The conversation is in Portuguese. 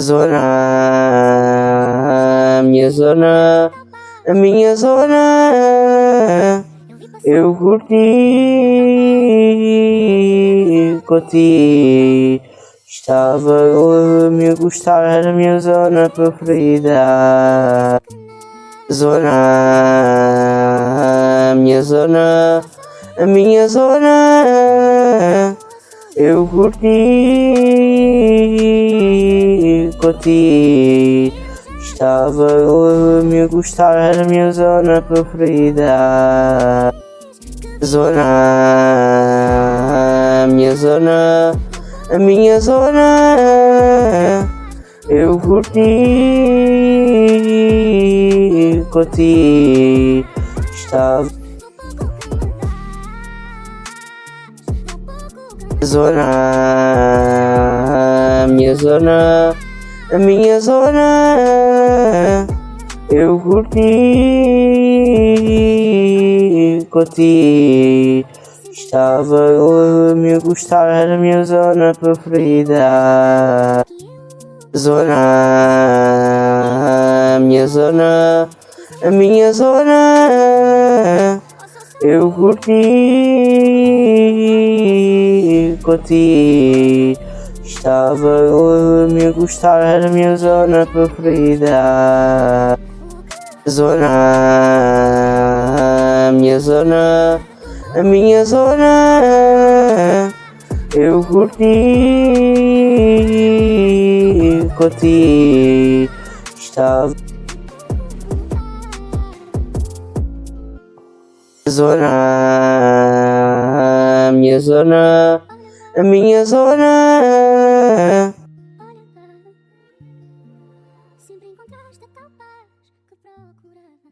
Zona, minha zona, a minha zona, eu curti, curti, estava a me gostar, era a minha zona preferida. Zona, minha zona, a minha zona, eu curti, curti, estava a me gostar, era a minha zona preferida. Zona, minha zona, a minha zona, eu curti, curti, estava. Zona, minha zona, a minha zona, eu curti, curti, estava a me gostar, era a minha zona preferida. Zona, minha zona, a minha zona, eu curti, curti, estava a me gostar, era a minha zona preferida. Zona, a minha zona, a minha zona, eu curti, curti, estava. Zona, a minha zona, a minha zona, Sempre encontraste a tal paz que procurava.